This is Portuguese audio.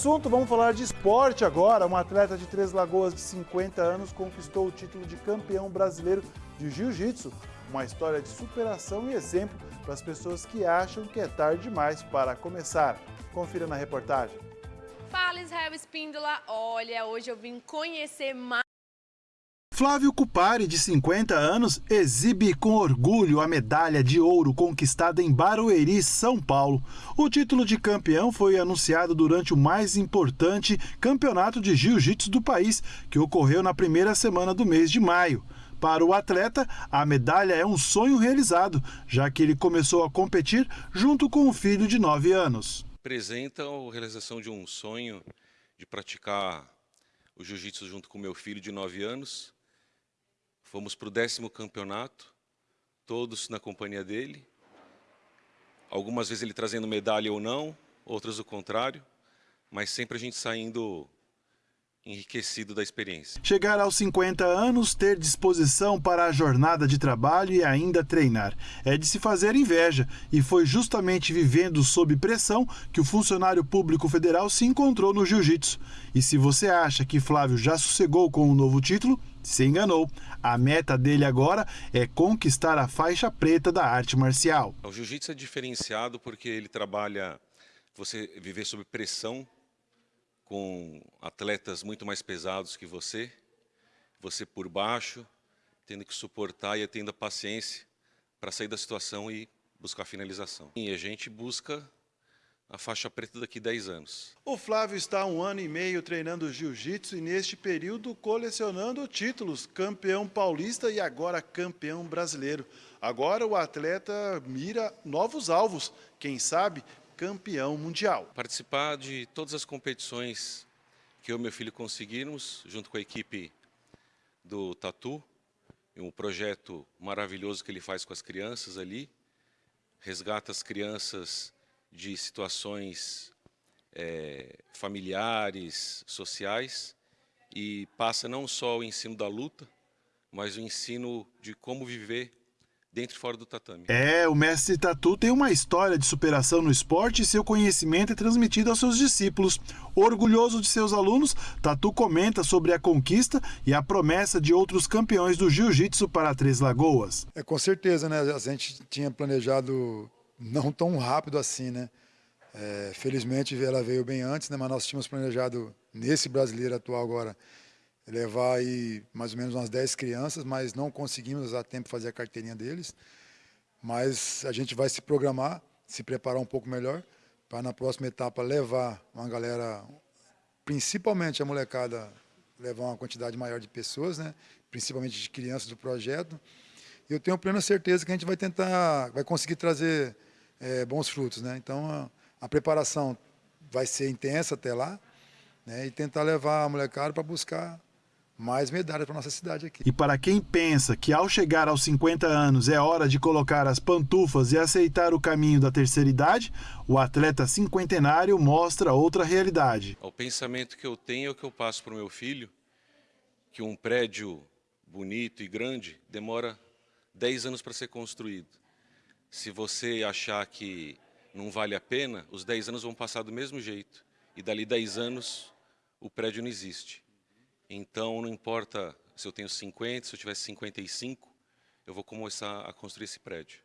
assunto, vamos falar de esporte agora. Um atleta de Três Lagoas de 50 anos conquistou o título de campeão brasileiro de jiu-jitsu. Uma história de superação e exemplo para as pessoas que acham que é tarde demais para começar. Confira na reportagem. Fala Israel Espíndola, olha, hoje eu vim conhecer mais Flávio Cupari, de 50 anos, exibe com orgulho a medalha de ouro conquistada em Barueri, São Paulo. O título de campeão foi anunciado durante o mais importante campeonato de jiu-jitsu do país, que ocorreu na primeira semana do mês de maio. Para o atleta, a medalha é um sonho realizado, já que ele começou a competir junto com um filho de 9 anos. Apresenta a realização de um sonho de praticar o jiu-jitsu junto com meu filho de 9 anos Fomos para o décimo campeonato, todos na companhia dele. Algumas vezes ele trazendo medalha ou não, outras o contrário, mas sempre a gente saindo enriquecido da experiência. Chegar aos 50 anos, ter disposição para a jornada de trabalho e ainda treinar. É de se fazer inveja, e foi justamente vivendo sob pressão que o funcionário público federal se encontrou no jiu-jitsu. E se você acha que Flávio já sossegou com o um novo título, se enganou. A meta dele agora é conquistar a faixa preta da arte marcial. O jiu-jitsu é diferenciado porque ele trabalha você viver sob pressão com atletas muito mais pesados que você, você por baixo, tendo que suportar e tendo a paciência para sair da situação e buscar a finalização. E a gente busca a faixa preta daqui a 10 anos. O Flávio está há um ano e meio treinando jiu-jitsu e neste período colecionando títulos, campeão paulista e agora campeão brasileiro. Agora o atleta mira novos alvos, quem sabe campeão mundial. Participar de todas as competições que eu e meu filho conseguimos, junto com a equipe do Tatu, um projeto maravilhoso que ele faz com as crianças ali, resgata as crianças de situações é, familiares, sociais, e passa não só o ensino da luta, mas o ensino de como viver dentro e fora do tatame. É, o mestre Tatu tem uma história de superação no esporte e seu conhecimento é transmitido aos seus discípulos. Orgulhoso de seus alunos, Tatu comenta sobre a conquista e a promessa de outros campeões do jiu-jitsu para Três Lagoas. É, com certeza, né? A gente tinha planejado não tão rápido assim, né? É, felizmente ela veio bem antes, né? Mas nós tínhamos planejado nesse brasileiro atual agora levar aí mais ou menos umas 10 crianças, mas não conseguimos a tempo fazer a carteirinha deles. Mas a gente vai se programar, se preparar um pouco melhor, para na próxima etapa levar uma galera, principalmente a molecada, levar uma quantidade maior de pessoas, né? principalmente de crianças do projeto. E eu tenho plena certeza que a gente vai tentar, vai conseguir trazer é, bons frutos. Né? Então, a, a preparação vai ser intensa até lá, né? e tentar levar a molecada para buscar mais medalhas para nossa cidade aqui. E para quem pensa que ao chegar aos 50 anos é hora de colocar as pantufas e aceitar o caminho da terceira idade, o atleta cinquentenário mostra outra realidade. O pensamento que eu tenho é o que eu passo para o meu filho, que um prédio bonito e grande demora 10 anos para ser construído. Se você achar que não vale a pena, os 10 anos vão passar do mesmo jeito. E dali 10 anos o prédio não existe. Então, não importa se eu tenho 50, se eu tivesse 55, eu vou começar a construir esse prédio.